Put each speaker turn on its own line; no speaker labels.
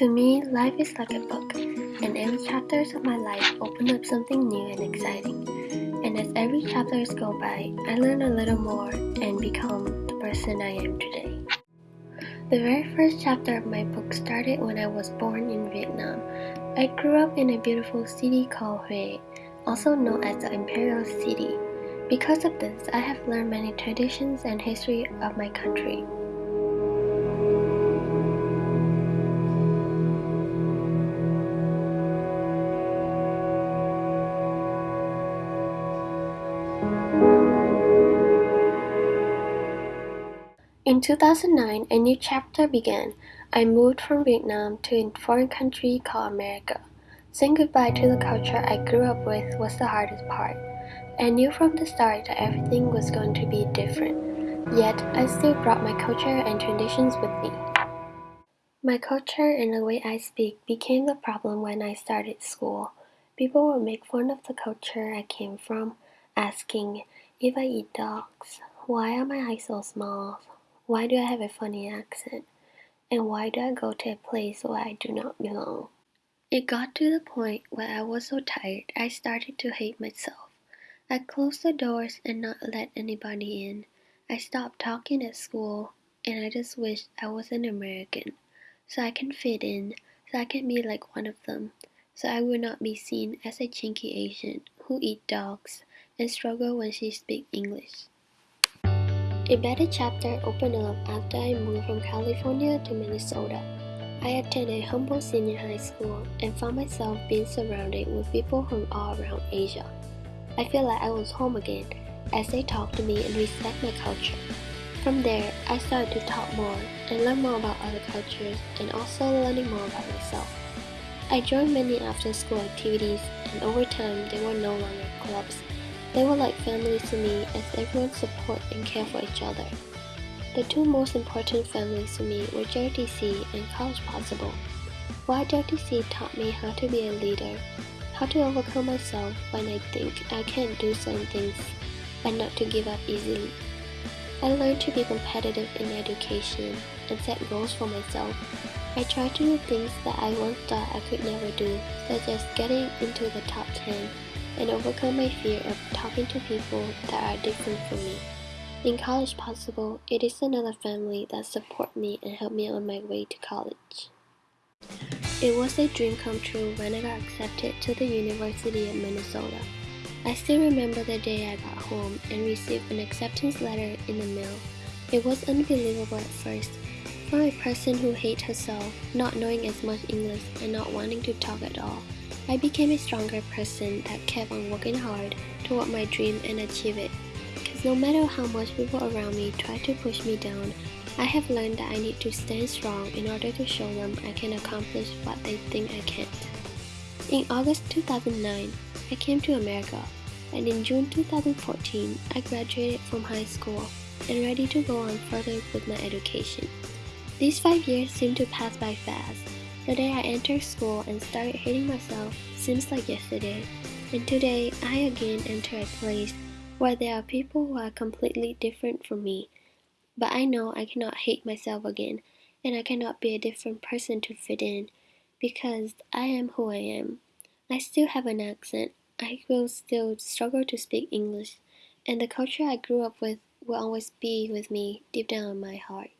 To me, life is like a book, and every chapters of my life open up something new and exciting. And as every chapters go by, I learn a little more and become the person I am today. The very first chapter of my book started when I was born in Vietnam. I grew up in a beautiful city called Hue, also known as the Imperial City. Because of this, I have learned many traditions and history of my country. In 2009, a new chapter began. I moved from Vietnam to a foreign country called America. Saying goodbye to the culture I grew up with was the hardest part. I knew from the start that everything was going to be different. Yet, I still brought my culture and traditions with me. My culture and the way I speak became the problem when I started school. People would make fun of the culture I came from, asking if I eat dogs, why are my eyes so small, why do I have a funny accent? And why do I go to a place where I do not belong? It got to the point where I was so tired I started to hate myself. I closed the doors and not let anybody in. I stopped talking at school and I just wished I was an American so I can fit in, so I can be like one of them, so I would not be seen as a chinky Asian who eat dogs and struggle when she speaks English. A better chapter opened up after I moved from California to Minnesota. I attended Humboldt senior high school and found myself being surrounded with people from all around Asia. I feel like I was home again as they talked to me and respect my culture. From there, I started to talk more and learn more about other cultures and also learning more about myself. I joined many after school activities and over time they were no longer clubs they were like families to me as everyone support and care for each other. The two most important families to me were JROTC and College Possible. While JROTC taught me how to be a leader, how to overcome myself when I think I can't do certain things, and not to give up easily. I learned to be competitive in education and set goals for myself. I tried to do things that I once thought I could never do, such as getting into the top 10 and overcome my fear of talking to people that are different from me. In College Possible, it is another family that support me and help me on my way to college. It was a dream come true when I got accepted to the University of Minnesota. I still remember the day I got home and received an acceptance letter in the mail. It was unbelievable at first. For a person who hates herself, not knowing as much English and not wanting to talk at all, I became a stronger person that kept on working hard toward my dream and achieve it. Because no matter how much people around me try to push me down, I have learned that I need to stand strong in order to show them I can accomplish what they think I can't. In August 2009, I came to America, and in June 2014, I graduated from high school and ready to go on further with my education. These five years seem to pass by fast, the day I entered school and started hating myself seems like yesterday, and today I again enter a place where there are people who are completely different from me. But I know I cannot hate myself again, and I cannot be a different person to fit in, because I am who I am. I still have an accent, I will still struggle to speak English, and the culture I grew up with will always be with me deep down in my heart.